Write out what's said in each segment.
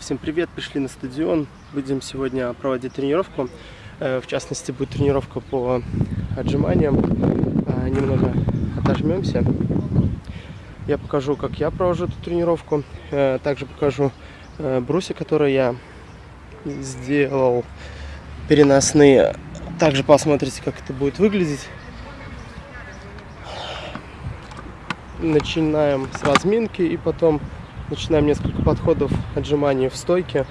Всем привет, пришли на стадион. Будем сегодня проводить тренировку. Э, В частности, будет тренировка по отжиманиям. Э, Немного отожмемся. Я покажу, как я провожу эту тренировку. Э, Также покажу бруси, которые я сделал переносные. Также посмотрите, как это будет выглядеть. Начинаем с разминки и потом начинаем несколько подходов отжиманий в стойке.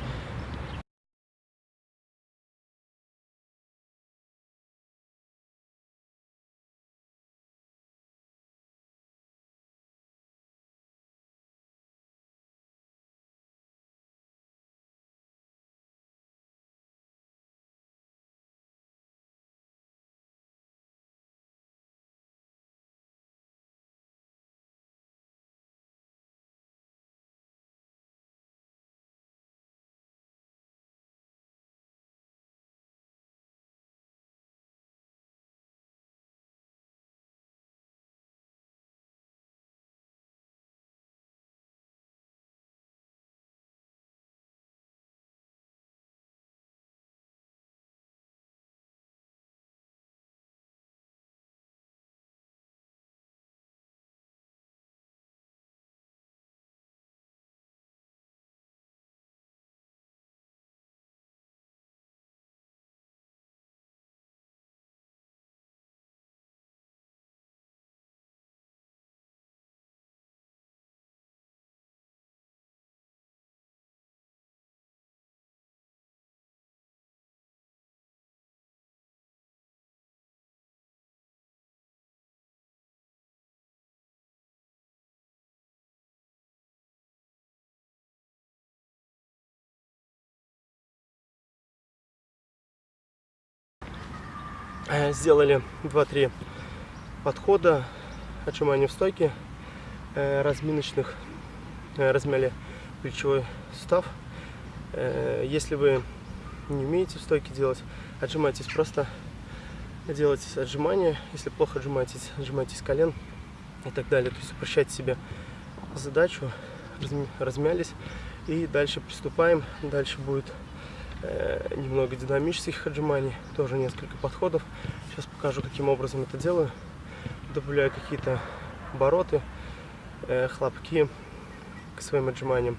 Сделали 2-3 подхода отжиманий в стойке э, разминочных. Э, Размяли плечевой сустав. Э, Если вы не умеете в стойке делать, отжимайтесь просто. Делайте отжимания. Если плохо отжимаетесь, отжимайтесь колен и так далее. То есть упрощайте себе задачу. Размялись. И дальше приступаем. Дальше будет э, немного динамических отжиманий, тоже несколько подходов. Сейчас покажу, каким образом это делаю. Добавляю какие-то обороты, э, хлопки к своим отжиманиям.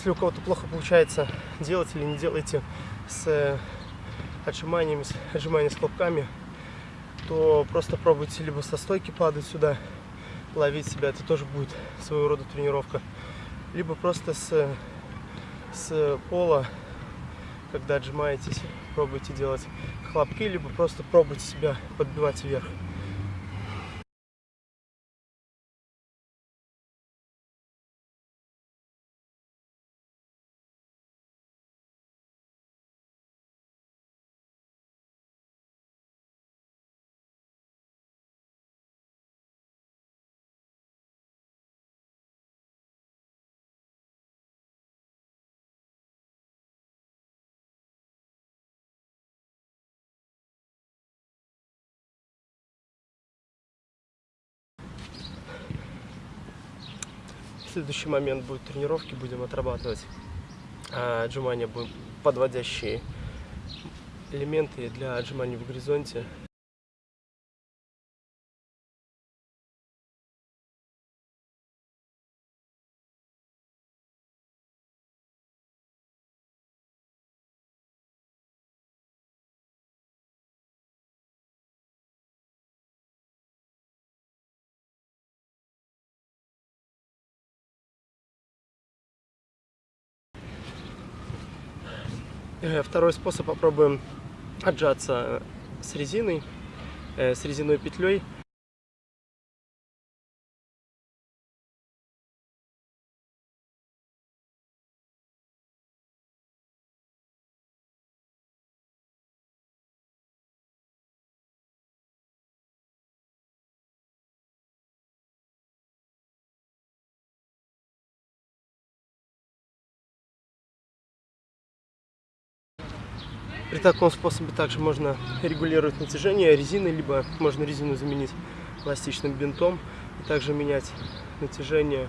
Если у кого-то плохо получается делать или не делайте с э, отжиманиями, с отжиманиями с хлопками, то просто пробуйте либо со стойки падать сюда, ловить себя, это тоже будет своего рода тренировка, либо просто с, с пола, когда отжимаетесь, пробуйте делать хлопки, либо просто пробуйте себя подбивать вверх. Следующий момент будет тренировки, будем отрабатывать а, отжимания, будем подводящие элементы для отжиманий в горизонте. Второй способ попробуем отжаться с резиной, э, с резиной петлей. При таком способе также можно регулировать натяжение резины, либо можно резину заменить эластичным бинтом и также менять натяжение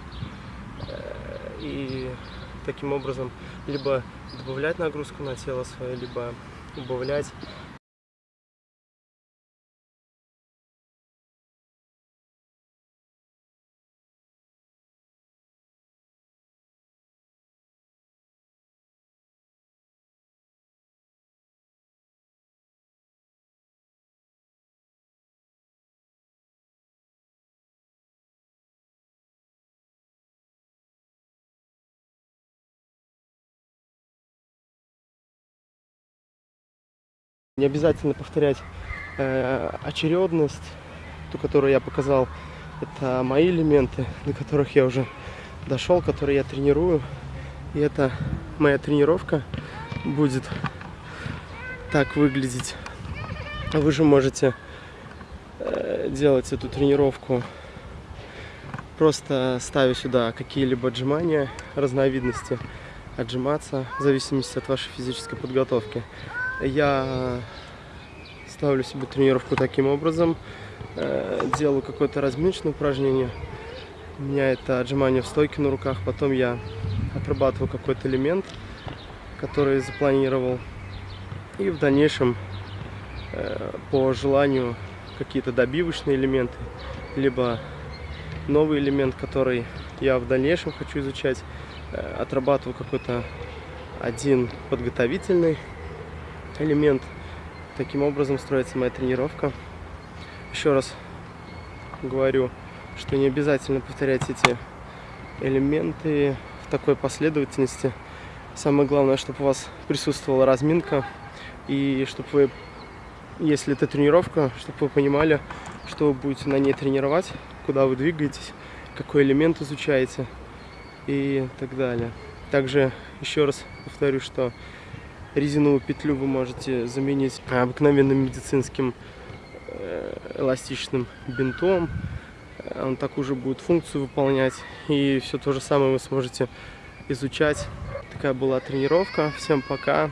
э, и таким образом либо добавлять нагрузку на тело свое, либо убавлять. Не обязательно повторять э, очередность, ту, которую я показал. Это мои элементы, до которых я уже дошел, которые я тренирую. И это моя тренировка будет так выглядеть. Вы же можете э, делать эту тренировку просто ставя сюда какие-либо отжимания, разновидности отжиматься в зависимости от вашей физической подготовки. Я ставлю себе тренировку таким образом, э, делаю какое-то разминочное упражнение. У меня это отжимание в стойке на руках, потом я отрабатываю какой-то элемент, который запланировал. И в дальнейшем, э, по желанию, какие-то добивочные элементы, либо новый элемент, который я в дальнейшем хочу изучать, э, отрабатываю какой-то один подготовительный элемент. Таким образом строится моя тренировка. Еще раз говорю, что не обязательно повторять эти элементы в такой последовательности. Самое главное, чтобы у вас присутствовала разминка и чтобы вы, если это тренировка, чтобы вы понимали, что вы будете на ней тренировать, куда вы двигаетесь, какой элемент изучаете и так далее. Также еще раз повторю, что резиновую петлю вы можете заменить обыкновенным медицинским э, эластичным бинтом. Он такую же будет функцию выполнять. И все то же самое вы сможете изучать. Такая была тренировка. Всем пока.